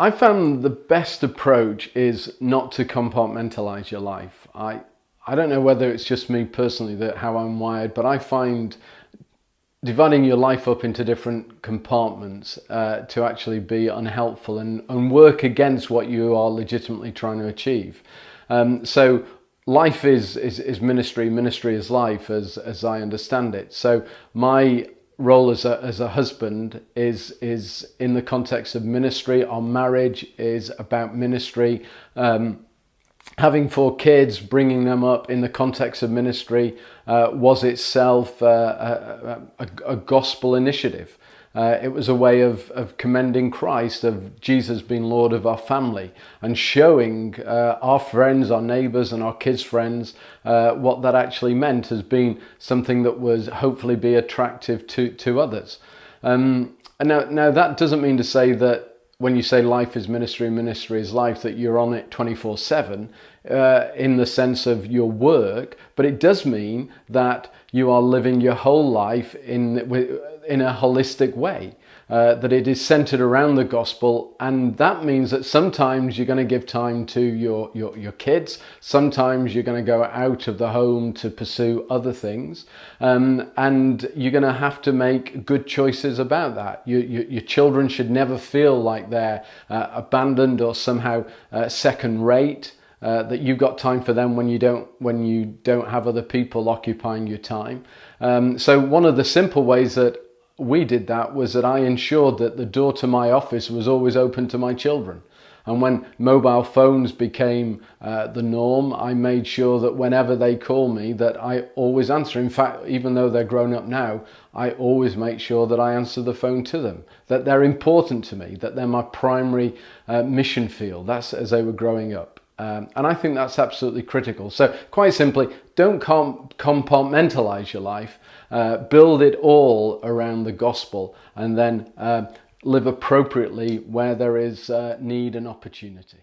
I found the best approach is not to compartmentalize your life. I, I don't know whether it's just me personally that how I'm wired, but I find dividing your life up into different compartments uh, to actually be unhelpful and, and work against what you are legitimately trying to achieve. Um, so life is, is, is ministry, ministry is life as, as I understand it. So my role as a, as a husband is is in the context of ministry. Our marriage is about ministry. Um, having four kids bringing them up in the context of ministry uh, was itself uh, a, a, a gospel initiative uh, it was a way of, of commending Christ, of Jesus being Lord of our family, and showing uh, our friends, our neighbours, and our kids' friends uh, what that actually meant as being something that was hopefully be attractive to, to others. Um, and now, now, that doesn't mean to say that when you say life is ministry, ministry is life, that you're on it 24 7 uh, in the sense of your work, but it does mean that you are living your whole life in in a holistic way. Uh, that it is centered around the gospel, and that means that sometimes you're going to give time to your, your, your kids, sometimes you're going to go out of the home to pursue other things, um, and you're going to have to make good choices about that. You, you, your children should never feel like they're uh, abandoned or somehow uh, second rate. Uh, that you've got time for them when you don't when you don't have other people occupying your time. Um, so one of the simple ways that we did that was that I ensured that the door to my office was always open to my children. And when mobile phones became uh, the norm, I made sure that whenever they call me, that I always answer. In fact, even though they're grown up now, I always make sure that I answer the phone to them, that they're important to me, that they're my primary uh, mission field. That's as they were growing up. Um, and I think that's absolutely critical. So quite simply, don't com compartmentalize your life, uh, build it all around the gospel and then uh, live appropriately where there is uh, need and opportunity.